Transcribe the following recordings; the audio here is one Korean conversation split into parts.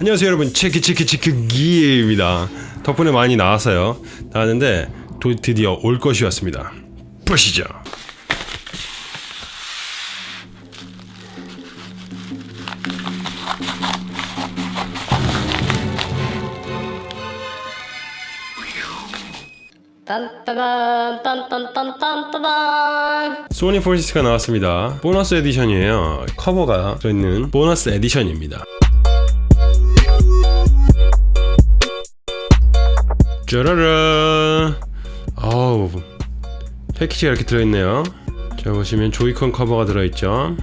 안녕하세요 여러분. 체크 체크 체크 기입니다. 덕분에 많이 나왔어요. 나왔는데 도, 드디어 올 것이 왔습니다. 보시죠. Sonic Forces가 나왔습니다. 보너스 edition이에요. 커버가 들어있는 보너스 edition입니다 짜라라 아우 패키지가 이렇게 들어있네요. 자 보시면 Joy-Con 커버가 들어있죠?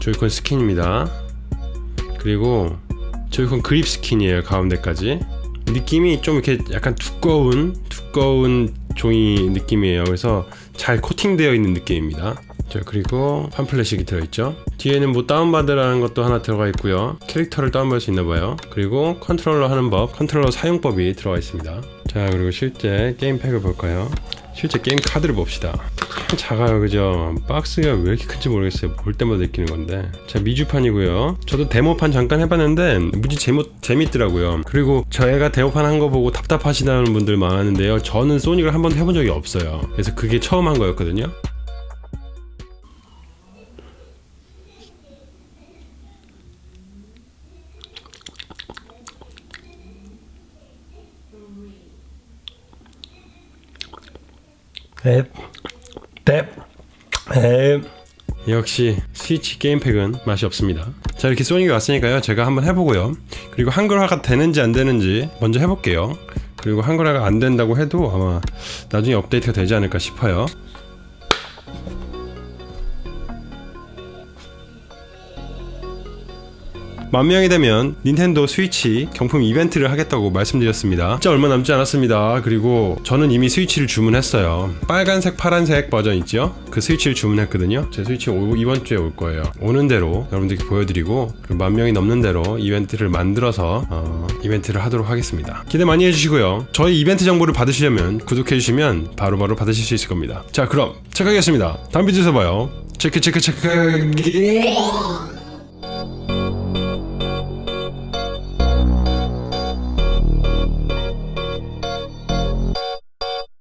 Joy-Con 스킨입니다. 그리고 Joy-Con 그립 스킨이에요 가운데까지. 느낌이 좀 이렇게 약간 두꺼운 두꺼운 종이 느낌이에요. 그래서 잘 코팅되어 있는 느낌입니다 자 그리고 팜플렛이 들어있죠. 뒤에는 뭐 다운받으라는 것도 하나 들어가 있고요. 캐릭터를 다운받을 수 있나봐요. 그리고 컨트롤러 하는 법 컨트롤러 사용법이 들어가 있습니다. 자 그리고 실제 게임팩을 볼까요? 실제 게임 카드를 봅시다. 참 작아요 그죠? 박스가 왜 이렇게 큰지 모르겠어요. 볼 때마다 느끼는 건데. 자 미주판이고요. 저도 데모판 잠깐 해봤는데 무지 재모, 재밌더라고요. 그리고 저희가 데모판 한 거 보고 답답하시다는 분들 많았는데요. 저는 소닉을 한 번도 해본 적이 없어요. 그래서 그게 처음 한 거였거든요 앱, 탭, 앱. 역시 스위치 게임팩은 맛이 없습니다. 자 이렇게 소닉이 왔으니까요. 제가 한번 해보고요. 그리고 한글화가 되는지 안 되는지 먼저 해볼게요. 그리고 한글화가 안 된다고 해도 아마 나중에 업데이트가 되지 않을까 싶어요. 만 명이 되면 닌텐도 스위치 경품 이벤트를 하겠다고 말씀드렸습니다. 진짜 얼마 남지 않았습니다. 그리고 저는 이미 스위치를 주문했어요. 빨간색, 파란색 버전 있죠? 그 스위치를 주문했거든요. 제 스위치 오, 이번 주에 올 거예요. 오는 대로 여러분들께 보여드리고 그리고 만 명이 넘는 대로 이벤트를 만들어서 어, 이벤트를 하도록 하겠습니다. 기대 많이 해주시고요. 저희 이벤트 정보를 받으시려면 구독해주시면 바로바로 받으실 수 있을 겁니다. 자 그럼 체크하겠습니다. 다음 비디오에서 봐요. 체크 체크 체크